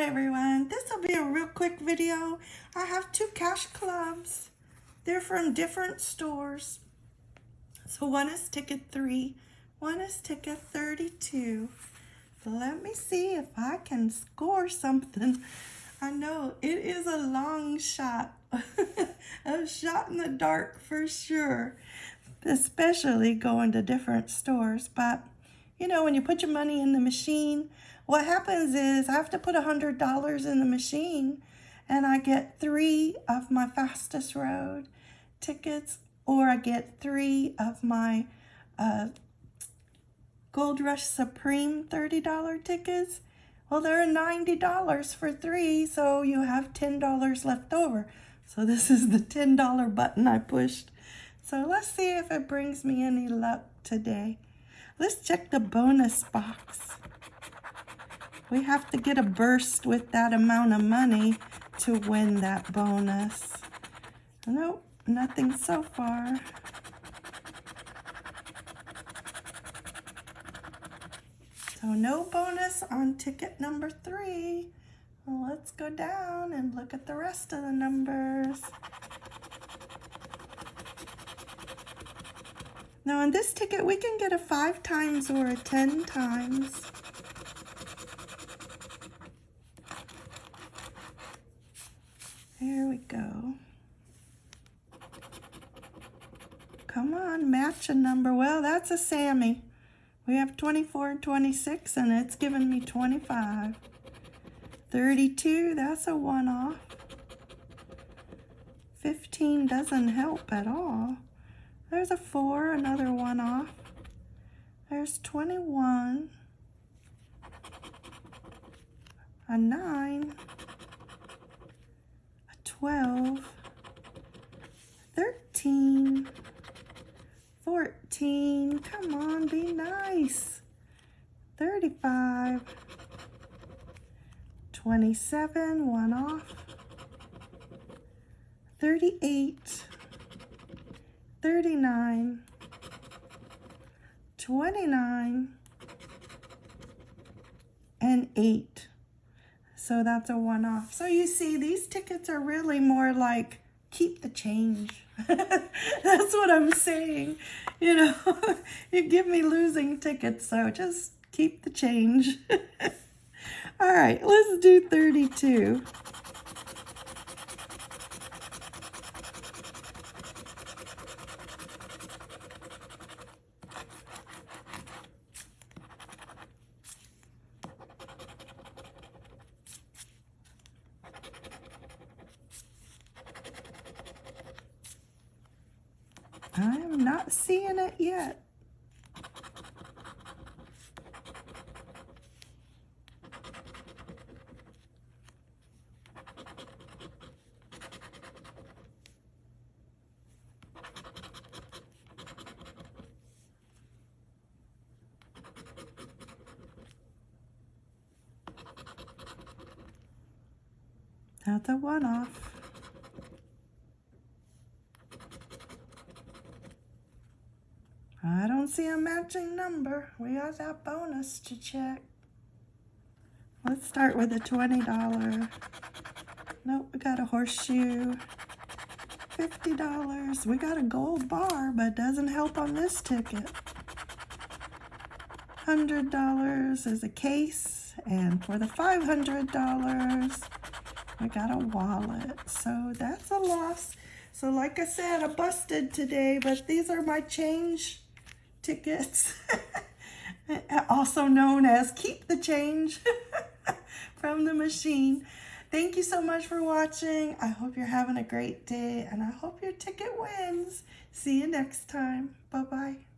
Hi everyone, this will be a real quick video. I have two cash clubs. They're from different stores. So one is ticket three, one is ticket 32. So let me see if I can score something. I know it is a long shot, a shot in the dark for sure, especially going to different stores. But you know, when you put your money in the machine, what happens is I have to put a $100 in the machine and I get three of my fastest road tickets or I get three of my uh, Gold Rush Supreme $30 tickets. Well, they're $90 for three, so you have $10 left over. So this is the $10 button I pushed. So let's see if it brings me any luck today. Let's check the bonus box. We have to get a burst with that amount of money to win that bonus. Nope, nothing so far. So no bonus on ticket number three. Let's go down and look at the rest of the numbers. Now on this ticket, we can get a five times or a 10 times. There we go. Come on, match a number. Well, that's a Sammy. We have 24 and 26, and it's giving me 25. 32, that's a one-off. 15 doesn't help at all. There's a 4, another one-off. There's 21. A 9. 12, 13, 14, come on, be nice, 35, 27, one off, 38, 39, 29, and 8. So that's a one-off. So you see, these tickets are really more like keep the change. that's what I'm saying. You know, you give me losing tickets, so just keep the change. All right, let's do 32. I'm not seeing it yet. That's a one-off. I don't see a matching number. We got that bonus to check. Let's start with a $20. Nope, we got a horseshoe. $50. We got a gold bar, but doesn't help on this ticket. $100 is a case, and for the $500, we got a wallet. So that's a loss. So like I said, I busted today, but these are my change tickets, also known as keep the change from the machine. Thank you so much for watching. I hope you're having a great day and I hope your ticket wins. See you next time. Bye-bye.